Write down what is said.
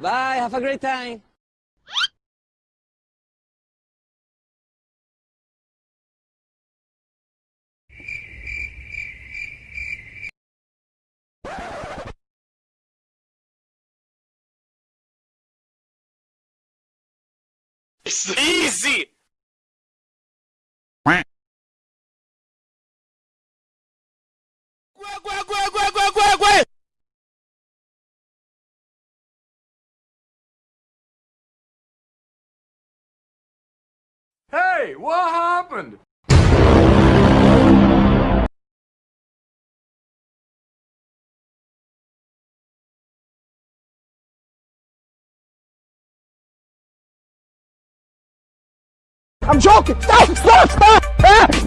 Bye, have a great time. Easy! Hey, what happened? I'm joking! Stop! Stop! Stop! Ah!